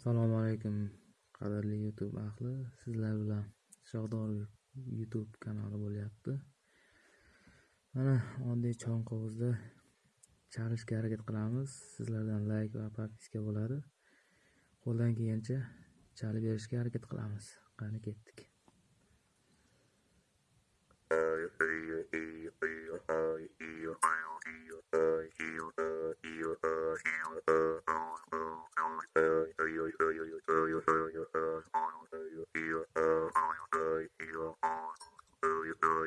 Assalomu alaykum qadrli YouTube ahli sizlar bilan Shohdor YouTube kanali bo'lyapti. Mana oddiy qog'ozda chalishga harakat qilamiz. Sizlardan like va podpiska bo'ladi. Qo'ldan kelgancha chalib berishga harakat qilamiz. Qani ketdik.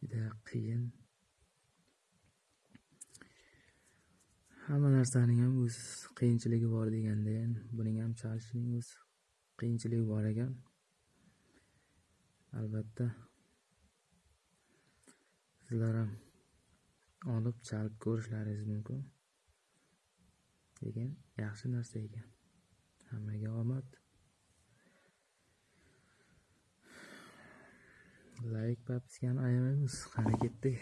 Juda qiyin. Hamma narsaning ham o'z qiyinchiligi bor deganda buning ham chalishining o'z qiyinchiligi bor ekan. Albatta sizlar ham olib chalib ko'rishlaringiz mumkin. Lekin yaxshi narsa ekan. Hammaga omad. Like, ayamaymiz. Qani ketdik.